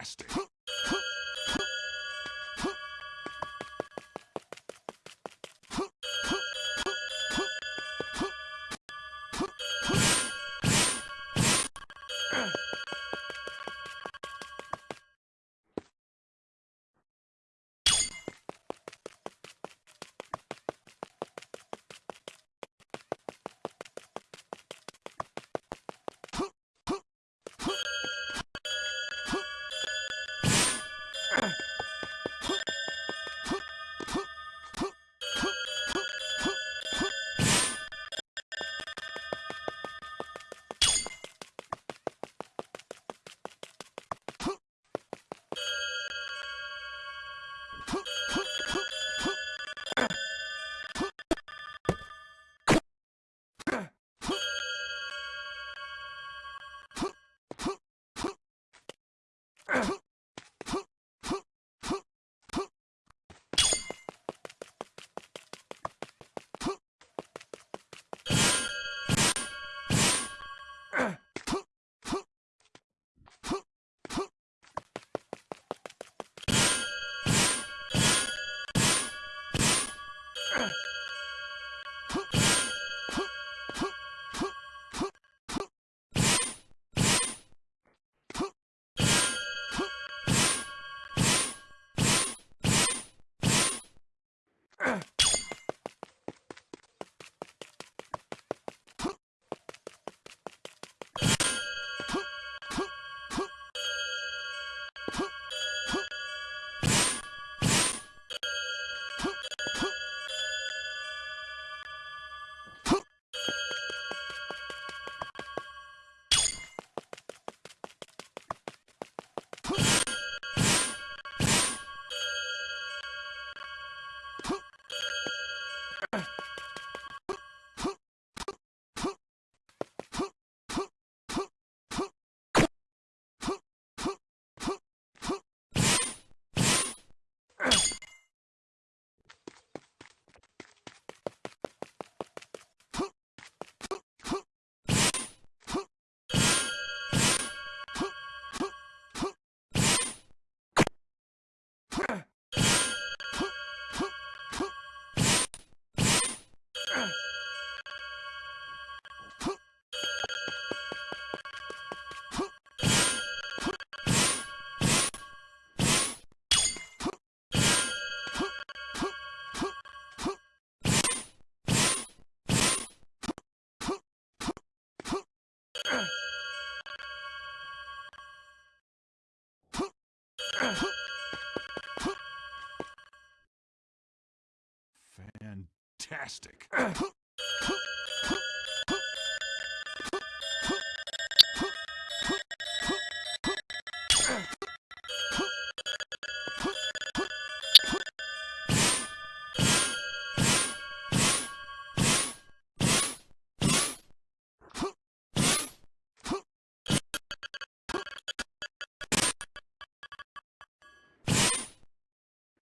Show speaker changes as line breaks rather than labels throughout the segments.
Fantastic. fantastic.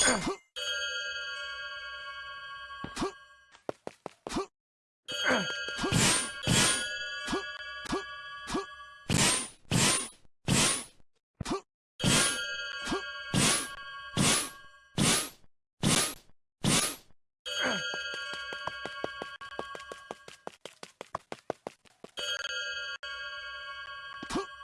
Huh? Huh.